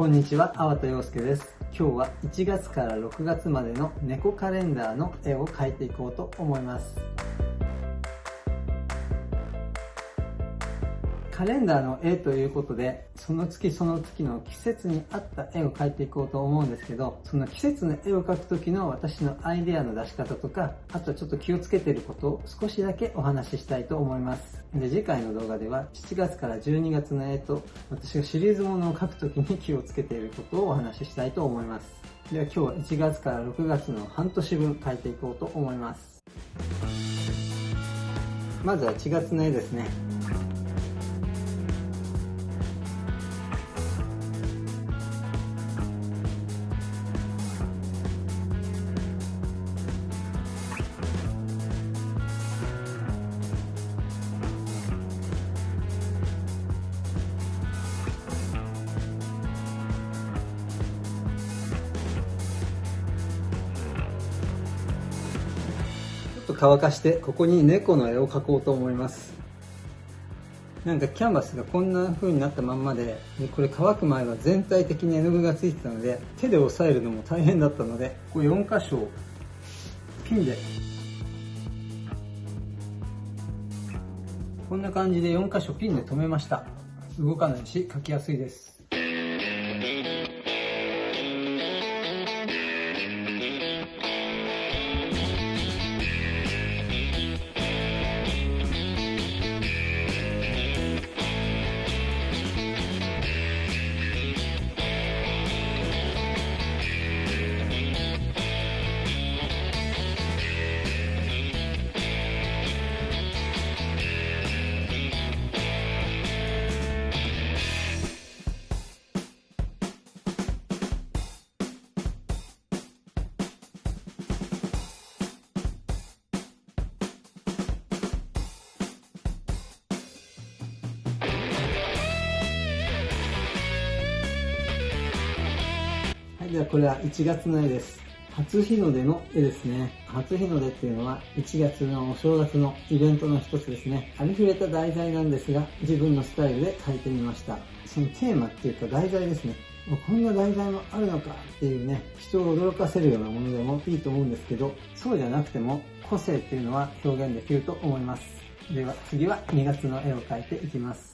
こんにちは、粟田洋介です。今日は1月から6月までの猫カレンダーの絵を描いていこうと思います。カレンダーの絵ということで、その月その月の季節に合った絵を描いていこうと思うんですけど、その季節の絵を描く時の私のアイデアの出し方とか、あとはちょっと気をつけていることを少しだけお話ししたいと思います。で、次回の動画では7月から12月の絵と、私がシリーズものを描く時に気をつけていることをお話ししたいと思います。では今日は1月から6月の半年分描いていこうと思います。まずは1月の絵ですね。乾かしてここに猫の絵を描こうと思います。なんかキャンバスがこんな風になったまんまでこれ乾く前は全体的に絵の具がついてたので手で押さえるのも大変だったのでここ4箇所ピンで。こんな感じで4箇所ピンで留めました。動かないし描きやすいです。はこれは1月の絵です。初日の出の絵ですね。初日の出っていうのは1月のお正月のイベントの一つですね。ありふれた題材なんですが、自分のスタイルで描いてみました。そのテーマっていうか題材ですね。こんな題材もあるのかっていうね、人を驚かせるようなものでもいいと思うんですけど、そうじゃなくても個性っていうのは表現できると思います。では次は2月の絵を描いていきます。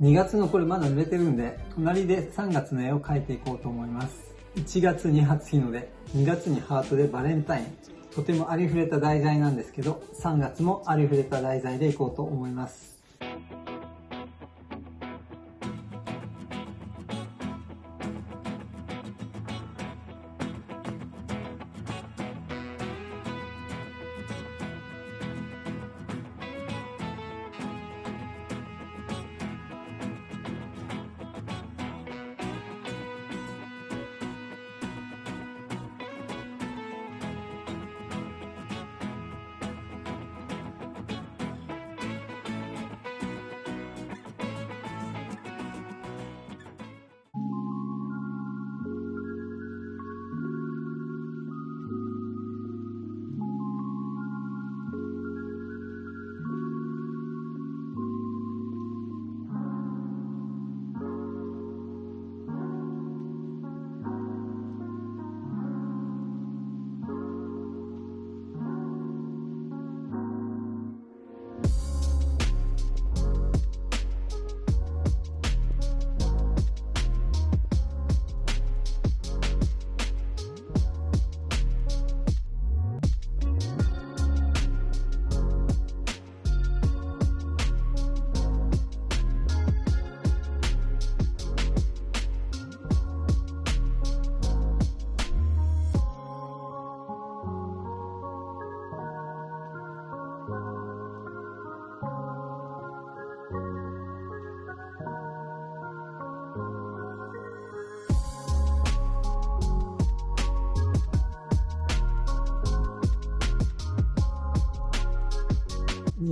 2月のこれまだ濡れてるんで、隣で3月の絵を描いていこうと思います。1月に初日の出、2月にハートでバレンタイン。とてもありふれた題材なんですけど、3月もありふれた題材でいこうと思います。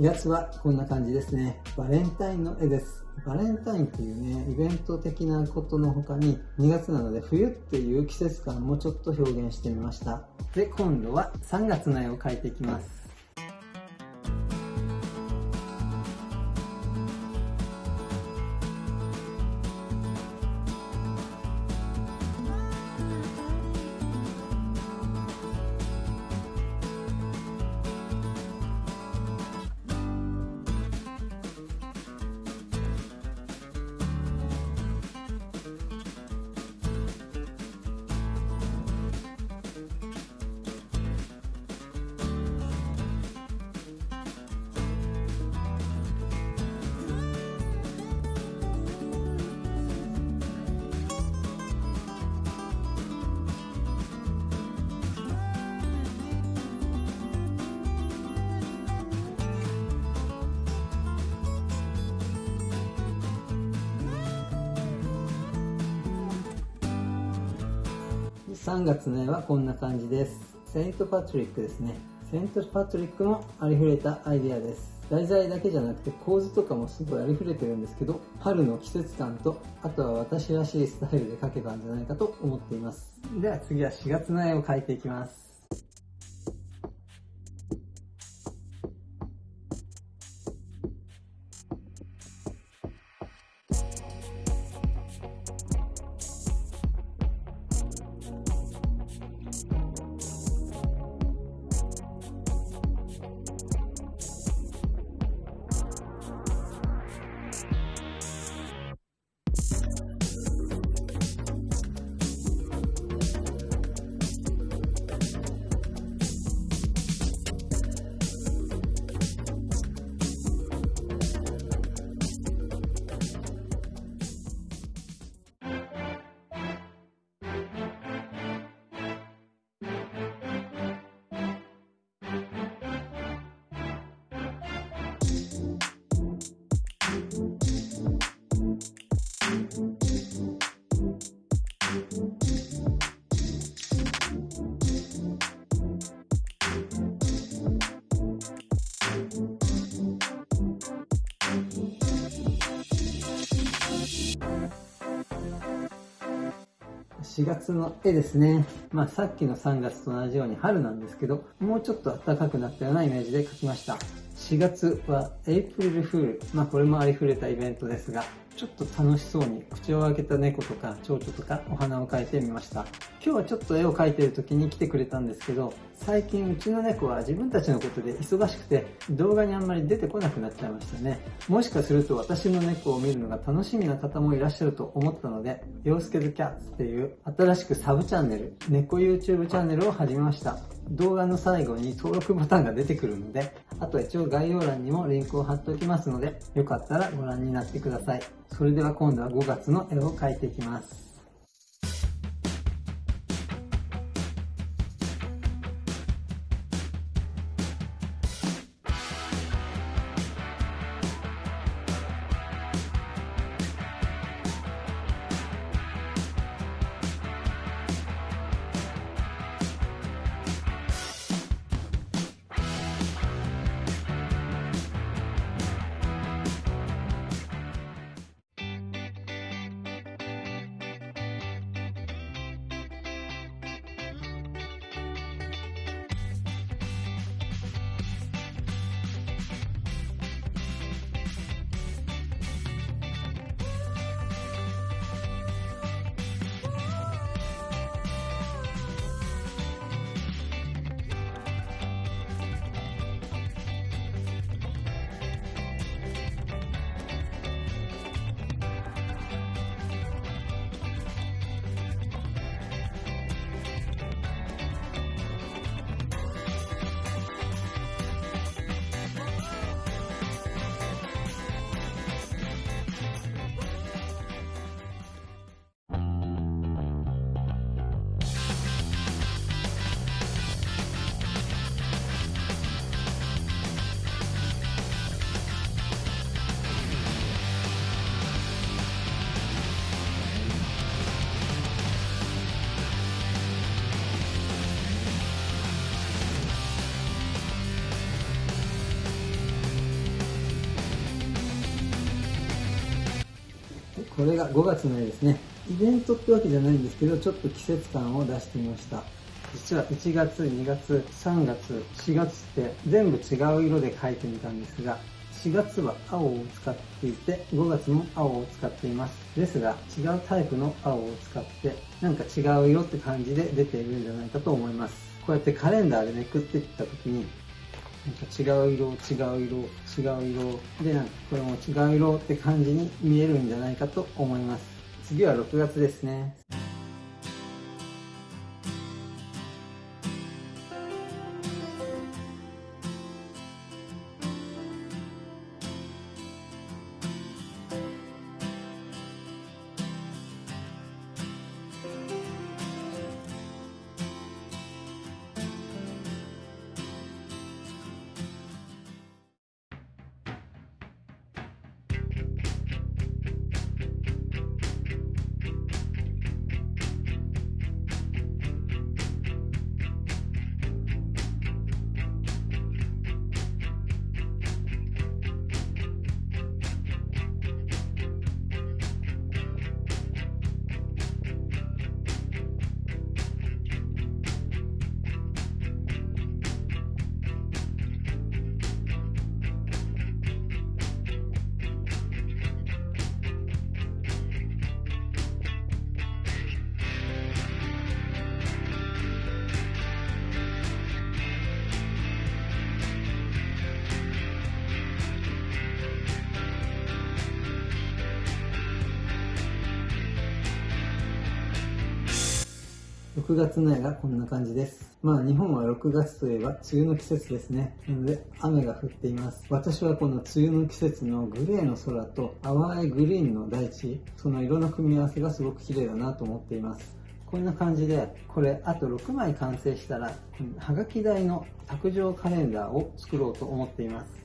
月はこんな感じですね。バレンタインの絵です。バレンタインっていうね、イベント的なことの他に、2月なので冬っていう季節感もちょっと表現してみました。で、今度は3月の絵を描いていきます。3月の絵はこんな感じです。セントパトリックですね。セントパトリックもありふれたアイデアです。題材だけじゃなくて構図とかもすごいありふれてるんですけど、春の季節感と、あとは私らしいスタイルで描けばんじゃないかと思っています。では次は4月の絵を描いていきます。4月の絵ですね。まあさっきの3月と同じように春なんですけど、もうちょっと暖かくなったようなイメージで描きました。4月はエイプリルフール。まあこれもありふれたイベントですが、ちょっと楽しそうに口を開けた猫とか蝶々とかお花を描いてみました。今日はちょっと絵を描いてる時に来てくれたんですけど、最近うちの猫は自分たちのことで忙しくて動画にあんまり出てこなくなっちゃいましたね。もしかすると私の猫を見るのが楽しみな方もいらっしゃると思ったので、洋介ズキャッツっていう新しくサブチャンネル、猫 YouTube チャンネルを始めました。動画の最後に登録ボタンが出てくるので、あと一応概要欄にもリンクを貼っておきますので、よかったらご覧になってください。それでは今度は5月の絵を描いていきます。これが5月の絵ですね。イベントってわけじゃないんですけど、ちょっと季節感を出してみました。実は1月、2月、3月、4月って全部違う色で描いてみたんですが、4月は青を使っていて、5月も青を使っています。ですが、違うタイプの青を使って、なんか違う色って感じで出ているんじゃないかと思います。こうやってカレンダーでめくっていった時に、なんか違う色、違う色、違う色で、なんかこれも違う色って感じに見えるんじゃないかと思います。次は6月ですね。6月の絵がこんな感じです。まあ日本は6月といえば梅雨の季節ですね。なので雨が降っています。私はこの梅雨の季節のグレーの空と淡いグリーンの大地、その色の組み合わせがすごく綺麗だなと思っています。こんな感じで、これあと6枚完成したら、はがき台の卓上カレンダーを作ろうと思っています。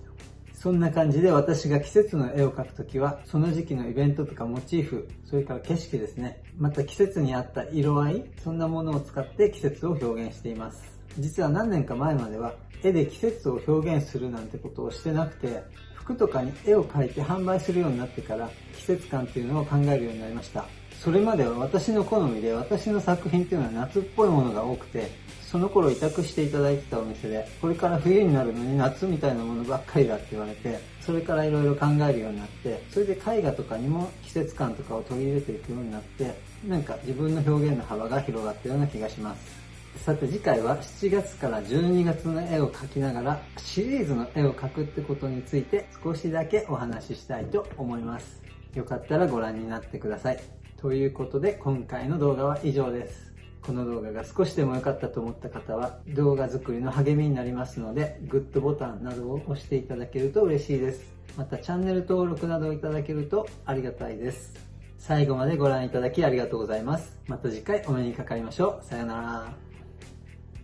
そんな感じで私が季節の絵を描くときは、その時期のイベントとかモチーフ、それから景色ですね。また季節に合った色合い、そんなものを使って季節を表現しています。実は何年か前までは、絵で季節を表現するなんてことをしてなくて、服とかに絵を描いて販売するようになってから、季節感っていうのを考えるようになりました。それまでは私の好みで私の作品っていうのは夏っぽいものが多くてその頃委託していただいてたお店でこれから冬になるのに夏みたいなものばっかりだって言われてそれからいろいろ考えるようになってそれで絵画とかにも季節感とかを取り入れていくようになってなんか自分の表現の幅が広がったような気がしますさて次回は7月から12月の絵を描きながらシリーズの絵を描くってことについて少しだけお話ししたいと思いますよかったらご覧になってくださいということで今回の動画は以上です。この動画が少しでも良かったと思った方は動画作りの励みになりますのでグッドボタンなどを押していただけると嬉しいです。またチャンネル登録などをいただけるとありがたいです。最後までご覧いただきありがとうございます。また次回お目にかかりましょう。さよなら。